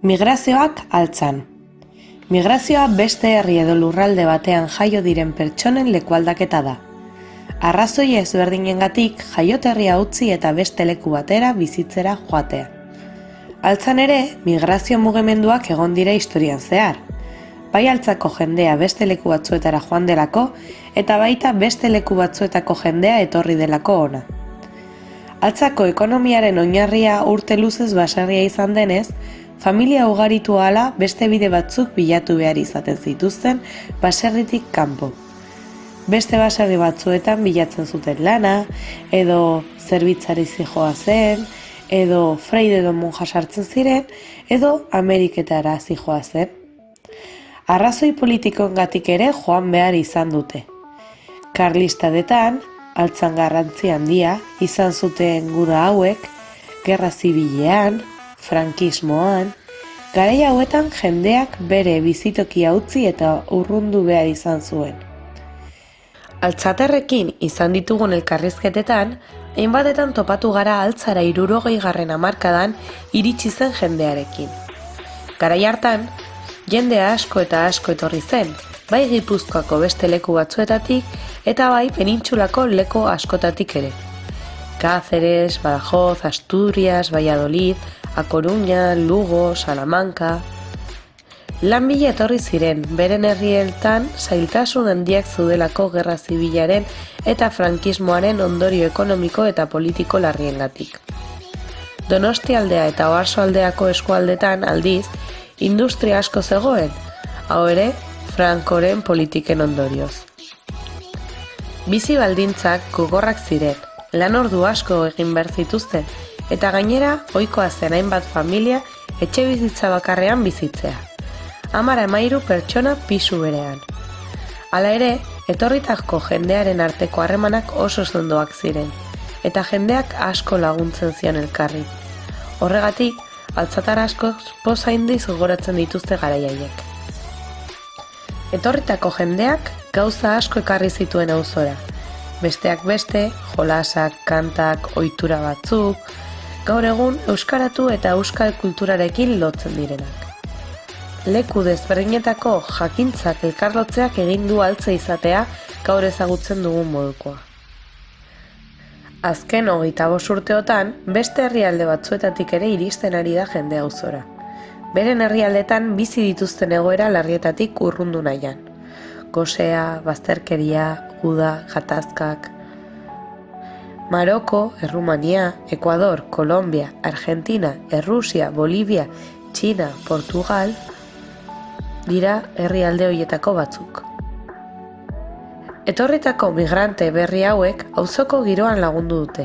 Migrazioak altzan. Migrazioa beste herri edo lurralde batean jaio diren pertsonen lekualdaketa da. Arrazoi ezberdinengatik jaioterria utzi eta beste leku batera bizitzera joatea. Altzan ere, migrazio mugimenduak egon dira historian zehar. Bai altzako jendea beste leku batzuetara joan delako eta baita beste leku batzuetako jendea etorri delako ona. Altzako ekonomiaren oinarria urte luzez basarria izan denez, familia ugaritu ala beste bide batzuk bilatu behar izaten zituzten baserritik kanpo. Beste baserri batzuetan bilatzen zuten lana, edo zerbitzari zijoa zen, edo freide edo monja sartzen ziren, edo Ameriketara zijoa zen. Arrazoi politikoen gatik ere joan behar izan dute. Karlistadetan, altzan garrantzi handia, izan zuten guda hauek, gerra zibilean, frankismoan, garai hauetan jendeak bere bizitokia utzi eta urrundu behar izan zuen. Altzaterrekin izan ditugun elkarrizketetan, hainbatetan topatu gara altzara irurogei garren amarkadan iritsi zen jendearekin. Garai hartan, jende asko eta asko etorri zen, bai gipuzkoako beste leku batzuetatik eta bai penintxulako leku askotatik ere. Cáceres, Badajoz, Asturias, Valladolid, A Coruña, Lugo, Salamanca... Lan bila etorri ziren, beren herrieltan zailtasun handiak zudelako gerra zibilaren eta frankismoaren ondorio ekonomiko eta politiko larriengatik. Donosti aldea eta oarso aldeako eskualdetan aldiz, industria asko zegoen, hau ere, frankoren politiken ondorioz. Bizi baldintzak gogorrak ziren, lan ordu asko egin behar zituzten, eta gainera ohikoa zen hainbat familia etxe bizitza bakarrean bizitzea. Amara emairu pertsona pisu berean. Hala ere, etorritako jendearen arteko harremanak oso zondoak ziren, eta jendeak asko laguntzen zion elkarri. Horregatik, altzatar asko poza indiz dituzte garaiaiek. Etorritako jendeak gauza asko ekarri zituen auzora. Besteak beste, jolasak, kantak, ohitura batzuk, gaur egun euskaratu eta euskal kulturarekin lotzen direnak. Leku desberdinetako jakintzak elkarlotzeak egin du altze izatea gaur ezagutzen dugun modukoa. Azken hogeita urteotan, beste herrialde batzuetatik ere iristen ari da jende auzora. Beren herrialdetan bizi dituzten egoera larrietatik urrundu nahian. Gosea, bazterkeria, uda, jatazkak, Maroko, Errumania, Ecuador, Kolombia, Argentina, Errusia, Bolivia, Txina, Portugal dira herrialde hoietako batzuk. Etorritako migrante berri hauek auzoko giroan lagundu dute.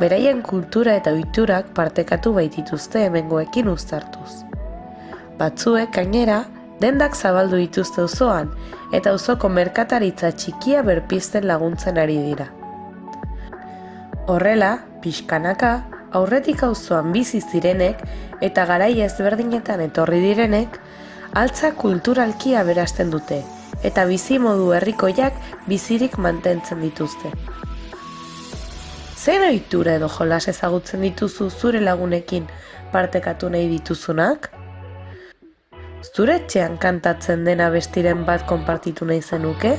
Beraien kultura eta ohiturak partekatu baitituzte hemengoekin uztartuz. Batzuek gainera dendak zabaldu dituzte auzoan eta auzoko merkataritza txikia berpizten laguntzen ari dira. Horrela, pixkanaka, aurretik auzoan bizi zirenek eta garai ezberdinetan etorri direnek, altza kulturalki aberasten dute eta bizi modu herrikoiak bizirik mantentzen dituzte. Zer ohitura edo jolas ezagutzen dituzu zure lagunekin partekatu nahi dituzunak? Zure etxean kantatzen dena bestiren bat konpartitu nahi zenuke?